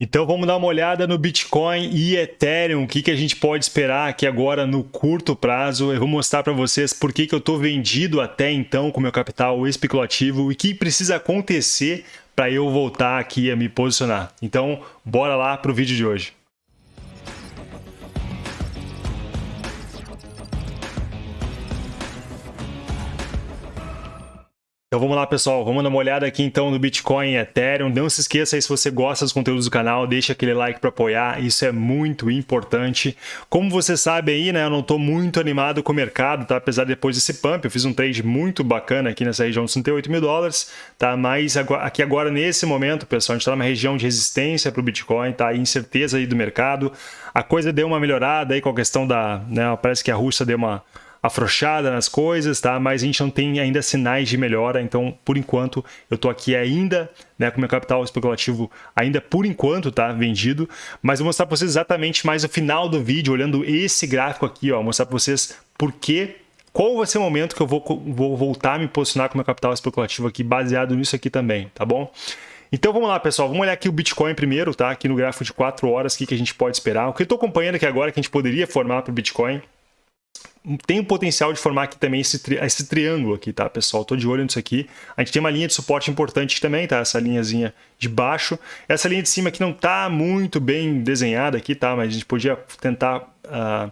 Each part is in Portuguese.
Então vamos dar uma olhada no Bitcoin e Ethereum, o que, que a gente pode esperar aqui agora no curto prazo. Eu vou mostrar para vocês por que, que eu estou vendido até então com meu capital especulativo e o que precisa acontecer para eu voltar aqui a me posicionar. Então bora lá para o vídeo de hoje. Então vamos lá, pessoal. Vamos dar uma olhada aqui então no Bitcoin e Ethereum. Não se esqueça aí, se você gosta dos conteúdos do canal, deixa aquele like para apoiar. Isso é muito importante. Como você sabe aí, né, eu não estou muito animado com o mercado, tá? Apesar de depois desse pump, eu fiz um trade muito bacana aqui nessa região de 38 mil dólares, tá? Mas aqui agora, nesse momento, pessoal, a gente está numa região de resistência para o Bitcoin, tá? Incerteza aí do mercado. A coisa deu uma melhorada aí com a questão da, né, parece que a Rússia deu uma afrouxada nas coisas, tá? Mas a gente não tem ainda sinais de melhora, então por enquanto eu tô aqui ainda, né, com meu capital especulativo ainda por enquanto, tá, vendido, mas vou mostrar para vocês exatamente mais no final do vídeo, olhando esse gráfico aqui, ó, mostrar para vocês por que qual vai ser o momento que eu vou, vou voltar a me posicionar com meu capital especulativo aqui, baseado nisso aqui também, tá bom? Então vamos lá, pessoal. Vamos olhar aqui o Bitcoin primeiro, tá? Aqui no gráfico de 4 horas, o que, que a gente pode esperar. O que eu estou acompanhando aqui agora que a gente poderia formar para o Bitcoin tem o potencial de formar aqui também esse, tri esse triângulo aqui, tá, pessoal? Tô de olho nisso aqui. A gente tem uma linha de suporte importante também, tá? Essa linhazinha de baixo. Essa linha de cima aqui não tá muito bem desenhada aqui, tá? Mas a gente podia tentar... Uh,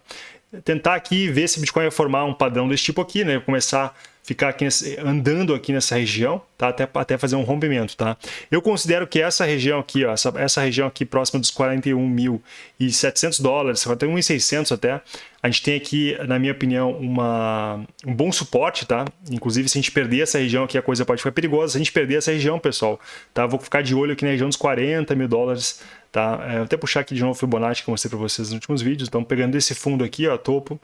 tentar aqui ver se o Bitcoin vai formar um padrão desse tipo aqui, né? Começar ficar aqui nesse, andando aqui nessa região, tá? Até, até fazer um rompimento, tá? Eu considero que essa região aqui, ó, essa, essa região aqui próxima dos 41.700 dólares, 41.600 até, a gente tem aqui, na minha opinião, uma, um bom suporte, tá? Inclusive, se a gente perder essa região aqui, a coisa pode ficar perigosa. Se a gente perder essa região, pessoal, tá? Vou ficar de olho aqui na região dos 40 mil dólares, tá? É, vou até puxar aqui de novo o Fibonacci que eu mostrei para vocês nos últimos vídeos. Então, pegando esse fundo aqui, ó, topo,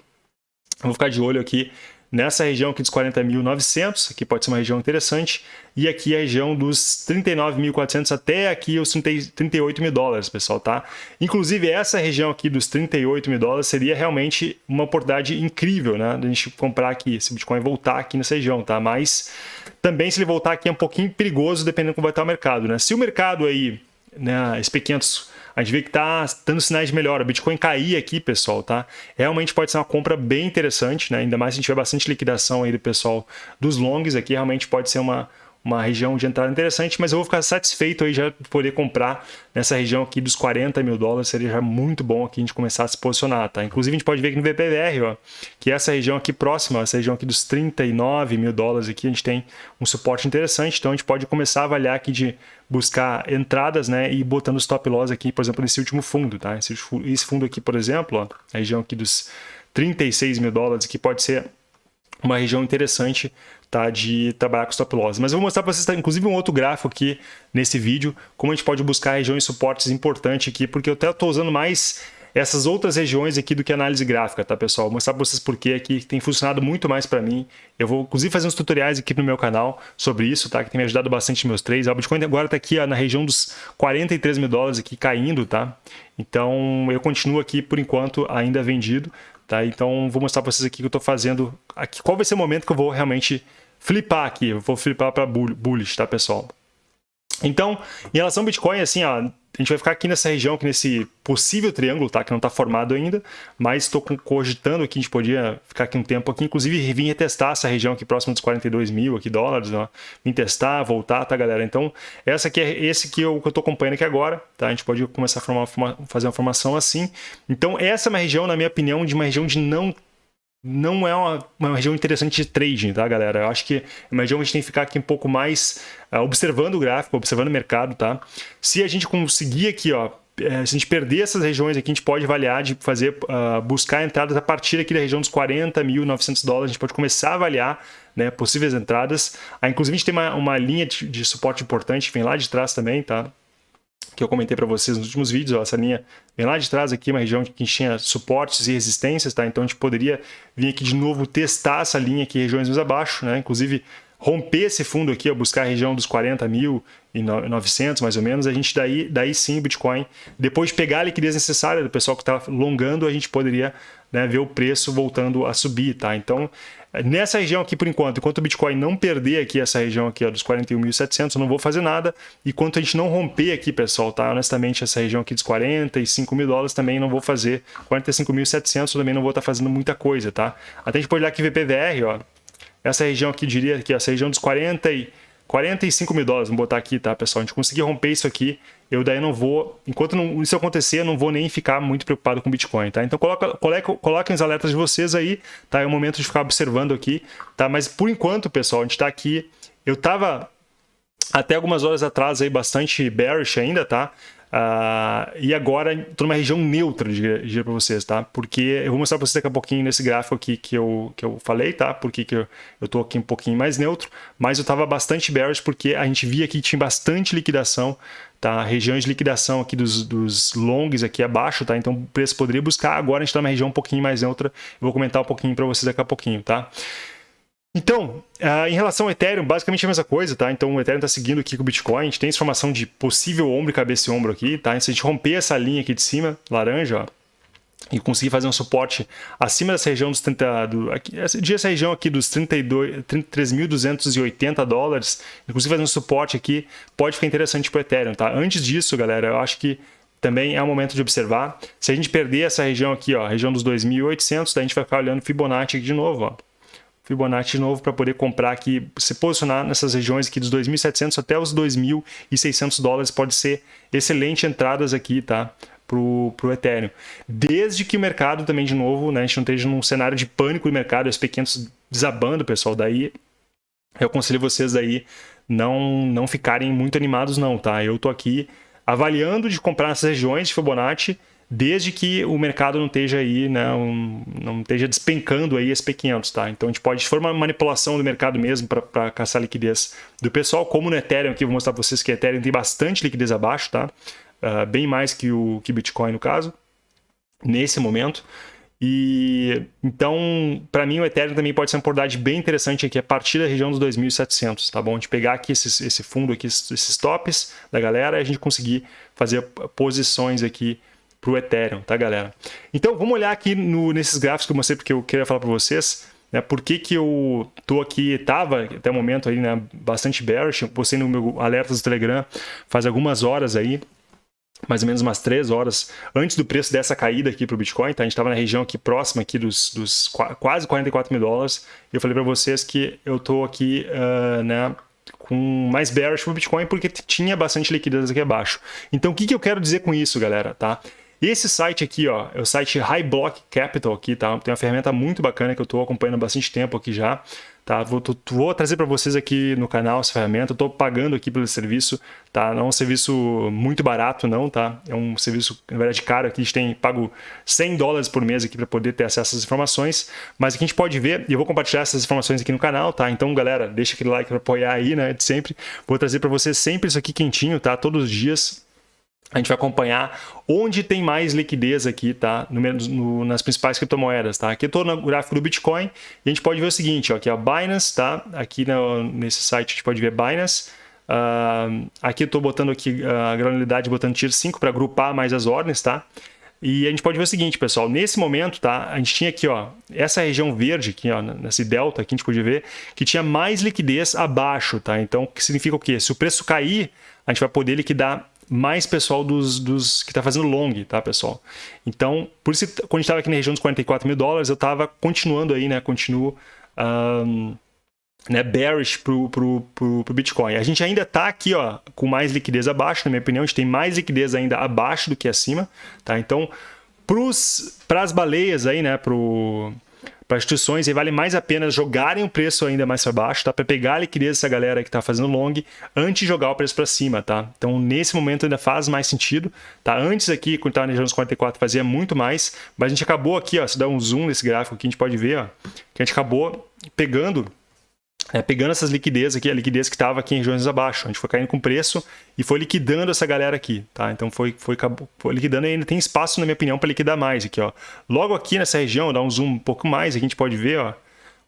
vou ficar de olho aqui nessa região aqui dos 40.900, aqui pode ser uma região interessante, e aqui a região dos 39.400 até aqui os 30, 38 mil dólares, pessoal, tá? Inclusive, essa região aqui dos 38 mil dólares seria realmente uma oportunidade incrível, né? Da gente comprar aqui, esse Bitcoin voltar aqui nessa região, tá? Mas também se ele voltar aqui é um pouquinho perigoso, dependendo como vai estar o mercado, né? Se o mercado aí, né, SP500 a gente vê que está dando sinais de melhora. Bitcoin cair aqui, pessoal, tá? Realmente pode ser uma compra bem interessante, né? Ainda mais se a gente tiver bastante liquidação aí do pessoal dos longs aqui, realmente pode ser uma, uma região de entrada interessante, mas eu vou ficar satisfeito aí já poder comprar nessa região aqui dos 40 mil dólares, seria já muito bom aqui a gente começar a se posicionar, tá? Inclusive a gente pode ver aqui no VPVR, ó, que essa região aqui próxima, essa região aqui dos 39 mil dólares aqui, a gente tem um suporte interessante, então a gente pode começar a avaliar aqui de buscar entradas, né, e botando stop loss aqui, por exemplo, nesse último fundo, tá? Esse, esse fundo aqui, por exemplo, ó, a região aqui dos 36 mil dólares, que pode ser uma região interessante tá, de trabalhar com stop loss. Mas eu vou mostrar para vocês, tá, inclusive, um outro gráfico aqui nesse vídeo, como a gente pode buscar regiões suportes importantes aqui, porque eu até estou usando mais essas outras regiões aqui do que análise gráfica, tá, pessoal? Vou mostrar para vocês por que aqui tem funcionado muito mais para mim. Eu vou, inclusive, fazer uns tutoriais aqui no meu canal sobre isso, tá? Que tem me ajudado bastante nos meus trades. O Bitcoin agora está aqui ó, na região dos 43 mil dólares aqui caindo, tá? Então, eu continuo aqui, por enquanto, ainda vendido, tá? Então, vou mostrar para vocês aqui que eu estou fazendo aqui. Qual vai ser o momento que eu vou realmente flipar aqui. Eu vou flipar para bullish, tá, pessoal? Então, em relação ao Bitcoin, assim, ó, a gente vai ficar aqui nessa região, aqui nesse possível triângulo, tá? Que não está formado ainda, mas estou cogitando aqui, a gente podia ficar aqui um tempo aqui, inclusive vim retestar essa região aqui próxima dos 42 mil aqui, dólares, ó. Vim testar, voltar, tá, galera? Então, essa aqui é esse que eu estou acompanhando aqui agora, tá? A gente pode começar a formar, fazer uma formação assim. Então, essa é uma região, na minha opinião, de uma região de não não é uma, uma, região interessante de trading, tá, galera? Eu acho que é uma região que a gente tem que ficar aqui um pouco mais uh, observando o gráfico, observando o mercado, tá? Se a gente conseguir aqui, ó, é, se a gente perder essas regiões aqui, a gente pode avaliar de fazer, uh, buscar entradas a partir aqui da região dos 40.900 dólares, a gente pode começar a avaliar né, possíveis entradas. Ah, inclusive, a gente tem uma, uma linha de, de suporte importante vem lá de trás também, tá? Que eu comentei para vocês nos últimos vídeos, ó, essa linha vem lá de trás aqui, uma região que tinha suportes e resistências, tá? Então a gente poderia vir aqui de novo testar essa linha aqui, regiões mais abaixo, né? Inclusive romper esse fundo aqui, ó, buscar a região dos 40 mil e 900 mais ou menos, a gente daí, daí sim o Bitcoin, depois de pegar a liquidez necessária do pessoal que está longando, a gente poderia né, ver o preço voltando a subir, tá? Então, Nessa região aqui, por enquanto, enquanto o Bitcoin não perder aqui essa região aqui ó, dos 41.700, eu não vou fazer nada. Enquanto a gente não romper aqui, pessoal, tá? Honestamente, essa região aqui dos 45 mil dólares também não vou fazer. 45.700 também não vou estar tá fazendo muita coisa, tá? Até a gente pode olhar aqui VPVR, ó. Essa região aqui, diria que essa região dos 40 e 45 mil dólares, vamos botar aqui, tá, pessoal? A gente conseguir romper isso aqui, eu daí não vou, enquanto não, isso acontecer, eu não vou nem ficar muito preocupado com Bitcoin, tá? Então coloca, coloca, coloquem os alertas de vocês aí, tá? É o momento de ficar observando aqui, tá? Mas por enquanto, pessoal, a gente tá aqui, eu tava até algumas horas atrás aí bastante bearish ainda, tá? Uh, e agora estou numa região neutra, diria para vocês, tá? Porque eu vou mostrar para vocês daqui a pouquinho nesse gráfico aqui que eu, que eu falei, tá? Porque que eu, estou aqui um pouquinho mais neutro, mas eu estava bastante bearish porque a gente via que tinha bastante liquidação, tá? Regiões de liquidação aqui dos, dos longs aqui abaixo, tá? Então o preço poderia buscar, agora a gente está numa região um pouquinho mais neutra, eu vou comentar um pouquinho para vocês daqui a pouquinho, tá? Então, uh, em relação ao Ethereum, basicamente a mesma coisa, tá? Então o Ethereum está seguindo aqui com o Bitcoin, a gente tem essa formação de possível ombro cabeça e ombro aqui, tá? Se a gente romper essa linha aqui de cima, laranja, ó, e conseguir fazer um suporte acima dessa região dos 30, do, aqui, essa, essa região aqui dos 33.280 dólares, inclusive fazer um suporte aqui, pode ficar interessante para o Ethereum, tá? Antes disso, galera, eu acho que também é o momento de observar. Se a gente perder essa região aqui, ó, região dos 2.800, daí a gente vai ficar olhando Fibonacci aqui de novo, ó. Fibonacci de novo para poder comprar aqui, se posicionar nessas regiões aqui dos 2.700 até os 2.600 dólares pode ser excelente entradas aqui, tá? Pro, pro Ethereum. Desde que o mercado também, de novo, né, a gente não esteja num cenário de pânico de mercado, os pequenos desabando, pessoal, daí eu aconselho vocês daí não, não ficarem muito animados não, tá? Eu tô aqui avaliando de comprar nessas regiões de Fibonacci desde que o mercado não esteja aí, né, um, não esteja despencando aí SP500, tá? Então a gente pode, se for uma manipulação do mercado mesmo para caçar liquidez do pessoal, como no Ethereum, aqui eu vou mostrar para vocês que o Ethereum tem bastante liquidez abaixo, tá? Uh, bem mais que o que Bitcoin no caso, nesse momento. E então, para mim, o Ethereum também pode ser uma oportunidade bem interessante aqui a partir da região dos 2.700, tá bom? A gente pegar aqui esses, esse fundo aqui, esses tops da galera, e a gente conseguir fazer posições aqui para o Ethereum, tá, galera? Então, vamos olhar aqui no, nesses gráficos que eu mostrei, porque eu queria falar para vocês, né, por que, que eu tô aqui, estava até o momento aí, né, bastante bearish, postei no meu alerta do Telegram faz algumas horas aí, mais ou menos umas três horas antes do preço dessa caída aqui para o Bitcoin, tá? A gente estava na região aqui próxima aqui dos, dos quase 44 mil dólares. E eu falei para vocês que eu tô aqui, uh, né, com mais bearish para o Bitcoin porque tinha bastante liquidez aqui abaixo. Então, o que, que eu quero dizer com isso, galera, tá? Esse site aqui, ó, é o site High Block Capital aqui, tá? Tem uma ferramenta muito bacana que eu estou acompanhando há bastante tempo aqui já. Tá, vou, vou trazer para vocês aqui no canal essa ferramenta. Estou pagando aqui pelo serviço, tá? Não é um serviço muito barato, não, tá? É um serviço, na verdade, caro. Aqui a gente tem pago 100 dólares por mês aqui para poder ter acesso essas informações. Mas aqui a gente pode ver, e eu vou compartilhar essas informações aqui no canal, tá? Então, galera, deixa aquele like para apoiar aí, né? De sempre. Vou trazer para vocês sempre isso aqui quentinho, tá? Todos os dias a gente vai acompanhar onde tem mais liquidez aqui, tá? No, no, nas principais criptomoedas, tá? Aqui eu estou no gráfico do Bitcoin e a gente pode ver o seguinte, ó, aqui a Binance, tá? Aqui no, nesse site a gente pode ver Binance. Uh, aqui eu estou botando aqui a granularidade, botando Tier 5 para agrupar mais as ordens, tá? E a gente pode ver o seguinte, pessoal, nesse momento, tá? A gente tinha aqui, ó, essa região verde aqui, ó, nesse delta aqui a gente pode ver que tinha mais liquidez abaixo, tá? Então, o que significa o quê? Se o preço cair, a gente vai poder liquidar mais pessoal dos, dos que está fazendo long, tá, pessoal? Então, por isso, quando a gente estava aqui na região dos 44 mil dólares, eu estava continuando aí, né? Continuo um, né, bearish pro, pro, pro, pro Bitcoin. A gente ainda está aqui, ó, com mais liquidez abaixo, na minha opinião, a gente tem mais liquidez ainda abaixo do que acima, tá? Então, para as baleias aí, né, pro para instituições e vale mais a pena jogarem o preço ainda mais para baixo, tá? Para pegar a liquidez dessa galera que está fazendo long antes de jogar o preço para cima, tá? Então, nesse momento ainda faz mais sentido, tá? Antes aqui, quando estava na região dos 44, fazia muito mais, mas a gente acabou aqui, ó, se dá um zoom nesse gráfico aqui, a gente pode ver, ó, que a gente acabou pegando é, pegando essas liquidez aqui, a liquidez que estava aqui em regiões abaixo. A gente foi caindo com preço e foi liquidando essa galera aqui, tá? Então foi, foi, foi liquidando e ainda tem espaço, na minha opinião, para liquidar mais aqui, ó. Logo aqui nessa região, dá um zoom um pouco mais, a gente pode ver, ó.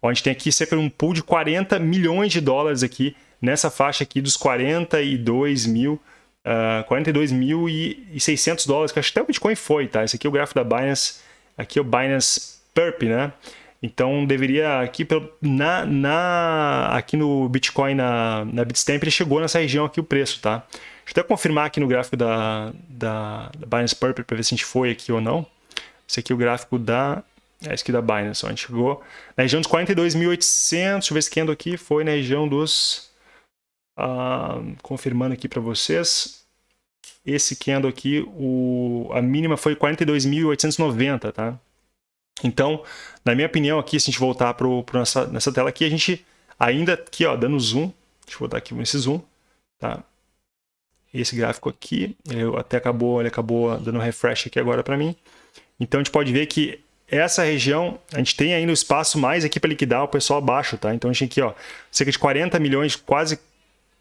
ó a gente tem aqui cerca de um pool de 40 milhões de dólares aqui, nessa faixa aqui dos 42 mil, uh, 42.600 dólares, que acho que até o Bitcoin foi, tá? Esse aqui é o gráfico da Binance, aqui é o Binance Perp, né? Então deveria aqui na, na aqui no Bitcoin na, na Bitstamp ele chegou nessa região aqui o preço, tá? Deixa eu até confirmar aqui no gráfico da, da, da Binance Purple para ver se a gente foi aqui ou não. Esse aqui é o gráfico da é esse aqui da Binance, ó. a gente chegou na região dos 42.800, deixa eu ver se aqui foi na região dos uh, confirmando aqui para vocês. Esse candle aqui, o, a mínima foi 42.890, tá? Então, na minha opinião aqui, se a gente voltar para nessa, nessa tela aqui, a gente ainda aqui, ó, dando zoom, deixa eu botar aqui nesse zoom, tá? Esse gráfico aqui, ele até acabou, ele acabou dando um refresh aqui agora para mim. Então a gente pode ver que essa região, a gente tem ainda o espaço mais aqui para liquidar o pessoal abaixo, tá? Então a gente tem aqui, ó, cerca de 40 milhões, quase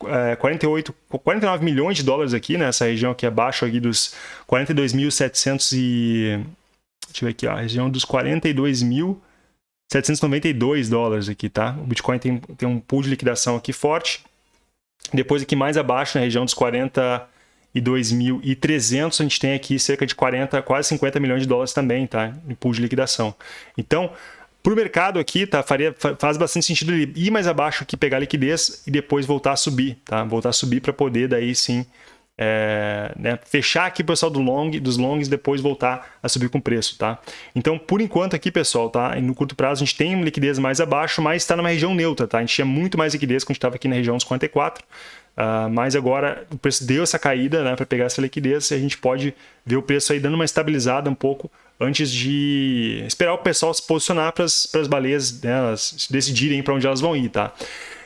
é, 48, 49 milhões de dólares aqui nessa região aqui abaixo aqui dos 42.700 e deixa eu ver aqui, ó, a região dos 42.792 dólares aqui, tá? O Bitcoin tem, tem um pool de liquidação aqui forte. Depois aqui mais abaixo, na região dos 42.300, a gente tem aqui cerca de 40, quase 50 milhões de dólares também, tá? Em pool de liquidação. Então, para o mercado aqui, tá, faria, faz bastante sentido ele ir mais abaixo aqui, pegar liquidez e depois voltar a subir, tá? Voltar a subir para poder daí sim é, né, fechar aqui o pessoal do long, dos longs depois voltar a subir com preço, tá? Então, por enquanto aqui, pessoal, tá? No curto prazo a gente tem liquidez mais abaixo, mas está numa região neutra, tá? A gente tinha muito mais liquidez quando a gente estava aqui na região dos 44, uh, mas agora o preço deu essa caída, né, para pegar essa liquidez e a gente pode ver o preço aí dando uma estabilizada um pouco antes de esperar o pessoal se posicionar para as baleias né, decidirem para onde elas vão ir, tá?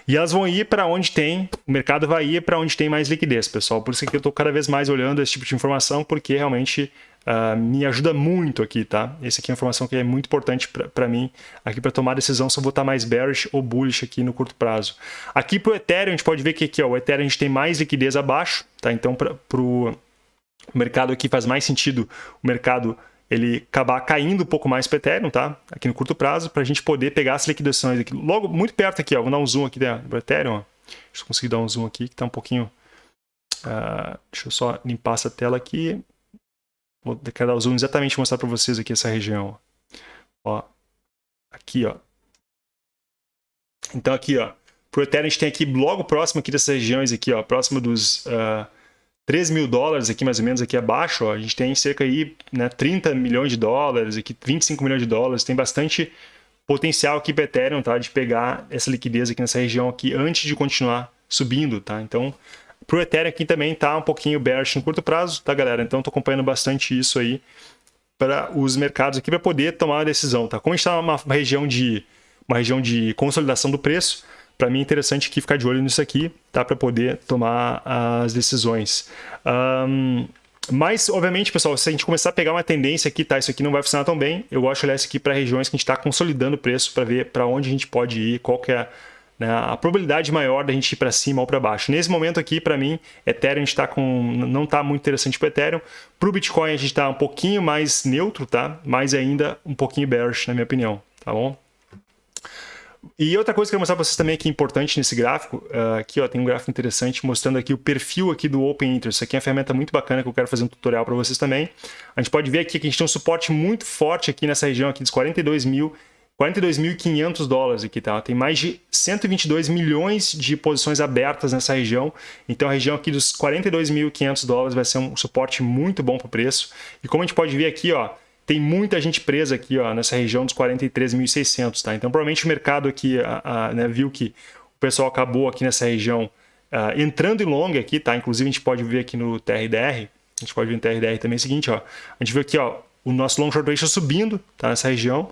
E elas vão ir para onde tem, o mercado vai ir para onde tem mais liquidez, pessoal. Por isso que eu estou cada vez mais olhando esse tipo de informação, porque realmente uh, me ajuda muito aqui, tá? Essa aqui é uma informação que é muito importante para mim, aqui para tomar decisão se eu vou estar mais bearish ou bullish aqui no curto prazo. Aqui para o Ethereum, a gente pode ver que aqui, ó, o Ethereum a gente tem mais liquidez abaixo, tá? Então, para o mercado aqui faz mais sentido o mercado ele acabar caindo um pouco mais para Ethereum, tá? Aqui no curto prazo, para a gente poder pegar as liquidações aqui. Logo, muito perto aqui, ó. Vou dar um zoom aqui do Ethereum, ó. Deixa eu conseguir dar um zoom aqui, que está um pouquinho... Uh, deixa eu só limpar essa tela aqui. Vou dar o zoom exatamente mostrar para vocês aqui essa região. Ó. Aqui, ó. Então aqui, ó. Pro Ethereum a gente tem aqui logo próximo aqui dessas regiões aqui, ó. Próximo dos... Uh, 13 mil dólares aqui mais ou menos aqui abaixo, ó, a gente tem cerca aí, né, 30 milhões de dólares, aqui 25 milhões de dólares, tem bastante potencial aqui para Ethereum, tá, de pegar essa liquidez aqui nessa região aqui antes de continuar subindo, tá? Então, pro Ethereum aqui também tá um pouquinho bearish no curto prazo, tá, galera? Então, tô acompanhando bastante isso aí para os mercados aqui para poder tomar uma decisão, tá? Como a gente está numa região de uma região de consolidação do preço, para mim é interessante aqui ficar de olho nisso aqui, tá? Para poder tomar as decisões. Um, mas, obviamente, pessoal, se a gente começar a pegar uma tendência aqui, tá? Isso aqui não vai funcionar tão bem. Eu gosto de olhar isso aqui para regiões que a gente está consolidando o preço para ver para onde a gente pode ir, qual que é né, a probabilidade maior da gente ir para cima ou para baixo. Nesse momento aqui, para mim, Ethereum está com não está muito interessante para Ethereum. Para o Bitcoin a gente está um pouquinho mais neutro, tá? Mas ainda um pouquinho bearish, na minha opinião, tá bom? E outra coisa que eu quero mostrar para vocês também que é importante nesse gráfico, uh, aqui ó, tem um gráfico interessante mostrando aqui o perfil aqui do Open Interest. Isso aqui é uma ferramenta muito bacana que eu quero fazer um tutorial para vocês também. A gente pode ver aqui que a gente tem um suporte muito forte aqui nessa região aqui dos 42 mil 42.500 dólares aqui, tá? Tem mais de 122 milhões de posições abertas nessa região. Então a região aqui dos 42.500 dólares vai ser um suporte muito bom para o preço. E como a gente pode ver aqui, ó, tem muita gente presa aqui ó, nessa região dos 43.600, tá? Então provavelmente o mercado aqui a, a, né, viu que o pessoal acabou aqui nessa região uh, entrando em long aqui, tá? Inclusive a gente pode ver aqui no TRDR, a gente pode ver no TRDR também o seguinte, ó, a gente vê aqui ó, o nosso long short ratio subindo, tá? Nessa região,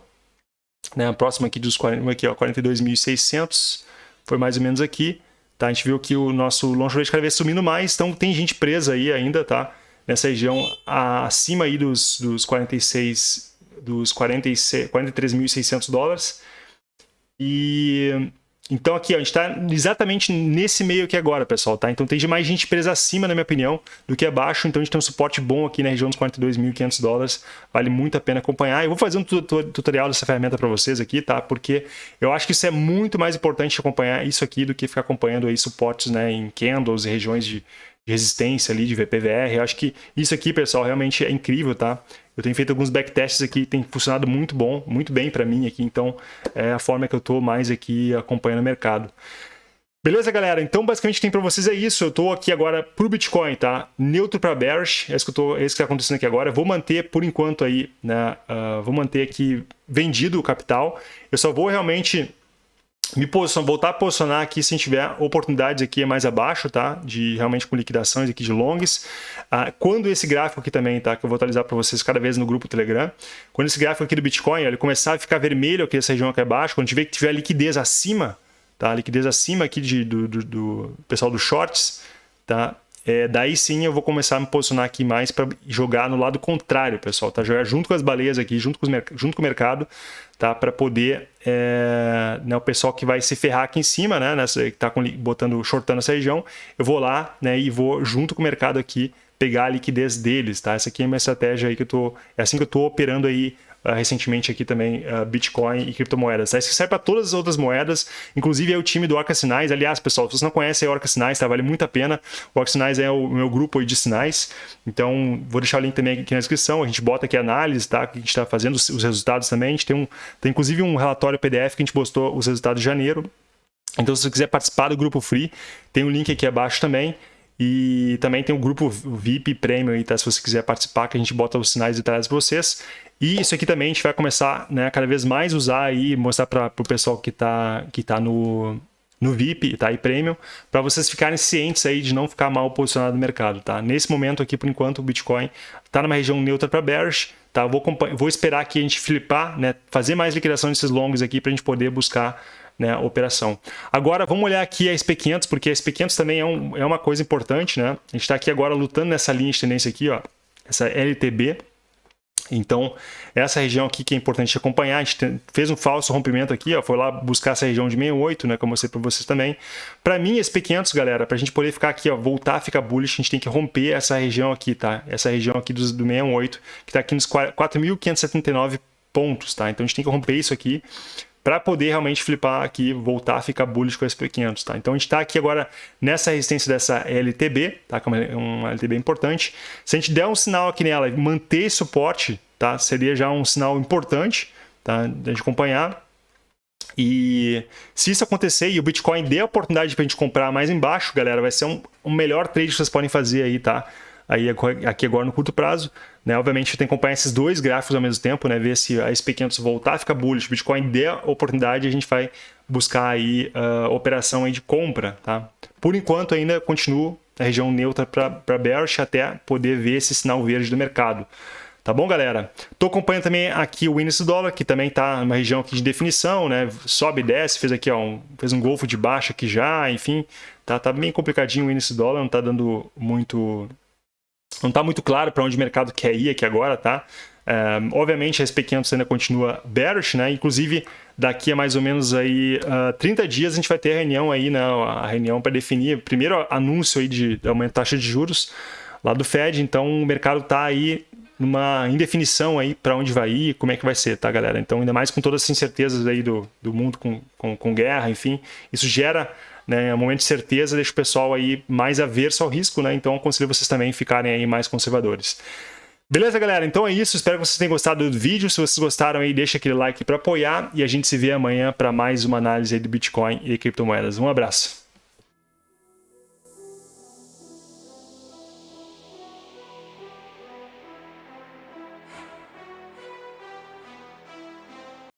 né? Próximo aqui dos 40, aqui, ó, 42.600, foi mais ou menos aqui, tá? A gente viu que o nosso long short ratio cada vez subindo mais, então tem gente presa aí ainda, tá? Nessa região acima aí dos, dos 46 dos 43.600 dólares. E então aqui ó, a gente está exatamente nesse meio aqui agora, pessoal, tá? Então tem mais gente presa acima, na minha opinião, do que abaixo. Então a gente tem um suporte bom aqui na região dos 42.500 dólares. Vale muito a pena acompanhar. Eu vou fazer um tutorial dessa ferramenta para vocês aqui, tá? Porque eu acho que isso é muito mais importante acompanhar isso aqui do que ficar acompanhando aí suportes, né, em candles e regiões de, de resistência ali, de VPVR. Eu acho que isso aqui, pessoal, realmente é incrível, tá? Eu tenho feito alguns backtests aqui, tem funcionado muito bom, muito bem para mim aqui, então é a forma que eu estou mais aqui acompanhando o mercado. Beleza, galera? Então, basicamente, tem para vocês é isso. Eu estou aqui agora pro Bitcoin, tá? Neutro para bearish, é isso que, tô, é isso que está acontecendo aqui agora. Vou manter, por enquanto, aí, né? Uh, vou manter aqui vendido o capital. Eu só vou realmente me posicionar, voltar a posicionar aqui se tiver oportunidades aqui mais abaixo, tá? De realmente com liquidações aqui de longs. Ah, quando esse gráfico aqui também, tá? Que eu vou atualizar para vocês cada vez no grupo Telegram. Quando esse gráfico aqui do Bitcoin, ele começar a ficar vermelho aqui, essa região aqui abaixo, quando tiver que tiver liquidez acima, tá? Liquidez acima aqui de, do, do, do pessoal dos shorts, tá? É, daí sim eu vou começar a me posicionar aqui mais para jogar no lado contrário, pessoal, tá? Jogar junto com as baleias aqui, junto com, junto com o mercado, tá? Para poder, é, né, o pessoal que vai se ferrar aqui em cima, né? Nessa, que tá com, botando, shortando essa região, eu vou lá, né? E vou junto com o mercado aqui pegar a liquidez deles, tá? Essa aqui é a minha estratégia aí que eu tô, é assim que eu tô operando aí uh, recentemente aqui também uh, Bitcoin e criptomoedas. Tá? Isso serve para todas as outras moedas, inclusive é o time do Orca Sinais. Aliás, pessoal, se vocês não conhecem a Orca Sinais, tá? vale muito a pena. O Orca Sinais é o meu grupo de sinais, então vou deixar o link também aqui na descrição. A gente bota aqui a análise, tá? que a gente está fazendo, os resultados também. A gente tem, um, tem inclusive um relatório PDF que a gente postou os resultados de janeiro. Então, se você quiser participar do grupo free, tem o um link aqui abaixo também. E também tem o grupo VIP Premium aí, tá? Se você quiser participar, que a gente bota os sinais detalhados para vocês. E isso aqui também a gente vai começar né, cada vez mais usar aí, mostrar para o pessoal que está que tá no, no VIP tá? e Premium, para vocês ficarem cientes aí de não ficar mal posicionado no mercado. Tá? Nesse momento aqui, por enquanto, o Bitcoin está numa região neutra para bearish. Tá? Vou, vou esperar aqui a gente flipar, né? fazer mais liquidação desses longs aqui para a gente poder buscar né, operação. Agora, vamos olhar aqui a SP500, porque a SP500 também é, um, é uma coisa importante. Né? A gente está aqui agora lutando nessa linha de tendência aqui, ó, essa LTB, então, essa região aqui que é importante acompanhar, a gente fez um falso rompimento aqui, ó, foi lá buscar essa região de 68, né, como eu sei para vocês também. Para mim, esse P500, galera, para a gente poder ficar aqui, ó, voltar a ficar bullish, a gente tem que romper essa região aqui, tá? Essa região aqui do, do 68, que está aqui nos 4.579 pontos, tá? Então, a gente tem que romper isso aqui para poder realmente flipar aqui, voltar a ficar bullish com o SP500, tá? Então a gente está aqui agora nessa resistência dessa LTB, tá? Que é uma LTB importante. Se a gente der um sinal aqui nela e manter suporte, tá? Seria já um sinal importante, tá? De acompanhar. E se isso acontecer e o Bitcoin der a oportunidade para a gente comprar mais embaixo, galera, vai ser um, um melhor trade que vocês podem fazer aí, tá? Aí aqui agora no curto prazo. Né? Obviamente tem que acompanhar esses dois gráficos ao mesmo tempo, né? ver se a SP500 voltar a ficar bullish, Bitcoin der oportunidade, a gente vai buscar aí uh, operação aí de compra. Tá? Por enquanto ainda continuo na região neutra para bearish até poder ver esse sinal verde do mercado. Tá bom, galera? Estou acompanhando também aqui o índice do dólar, que também está numa região aqui de definição, né? Sobe e desce, fez aqui ó, um, fez um golfo de baixa aqui já, enfim. Tá, tá bem complicadinho o índice do dólar, não está dando muito não está muito claro para onde o mercado quer ir aqui agora, tá? É, obviamente a SP500 ainda continua bearish, né? Inclusive daqui a mais ou menos aí uh, 30 dias a gente vai ter a reunião aí, né? A reunião para definir primeiro anúncio aí de aumento da taxa de juros lá do Fed. Então o mercado está aí numa indefinição aí para onde vai ir, como é que vai ser, tá, galera? Então ainda mais com todas as incertezas aí do, do mundo com, com, com guerra, enfim, isso gera né, um momento de certeza deixa o pessoal aí mais averso ao risco, né? Então aconselho vocês também ficarem aí mais conservadores. Beleza, galera? Então é isso. Espero que vocês tenham gostado do vídeo. Se vocês gostaram aí, deixa aquele like para apoiar e a gente se vê amanhã para mais uma análise do Bitcoin e criptomoedas. Um abraço.